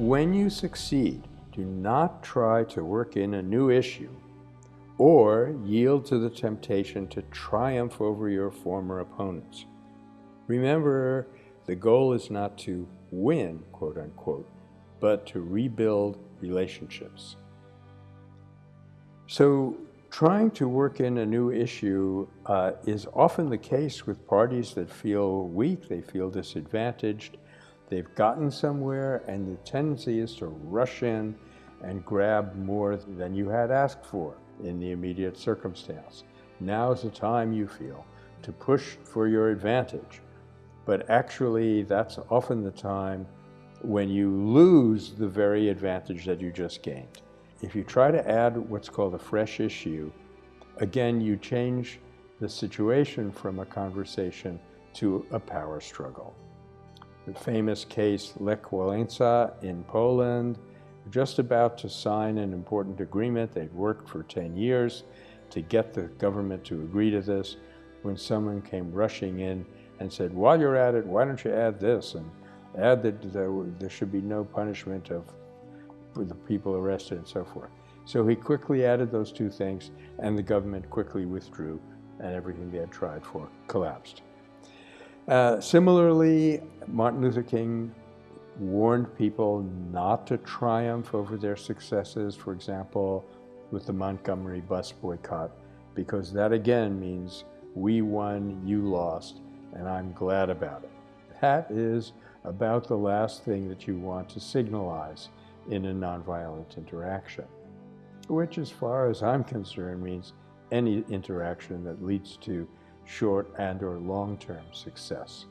When you succeed, do not try to work in a new issue or yield to the temptation to triumph over your former opponents. Remember, the goal is not to win, quote unquote, but to rebuild relationships. So trying to work in a new issue uh, is often the case with parties that feel weak, they feel disadvantaged, they've gotten somewhere, and the tendency is to rush in and grab more than you had asked for in the immediate circumstance. Now is the time you feel to push for your advantage. But actually, that's often the time when you lose the very advantage that you just gained. If you try to add what's called a fresh issue, again, you change the situation from a conversation to a power struggle. The famous case Lech Walesa in Poland, just about to sign an important agreement. They'd worked for 10 years to get the government to agree to this when someone came rushing in and said, while you're at it, why don't you add this and add that there should be no punishment of the people arrested and so forth. So he quickly added those two things and the government quickly withdrew and everything they had tried for collapsed. Uh, similarly, Martin Luther King warned people not to triumph over their successes, for example, with the Montgomery bus boycott, because that again means we won, you lost, and I'm glad about it. That is about the last thing that you want to signalize in a nonviolent interaction, which as far as I'm concerned means any interaction that leads to short and or long-term success.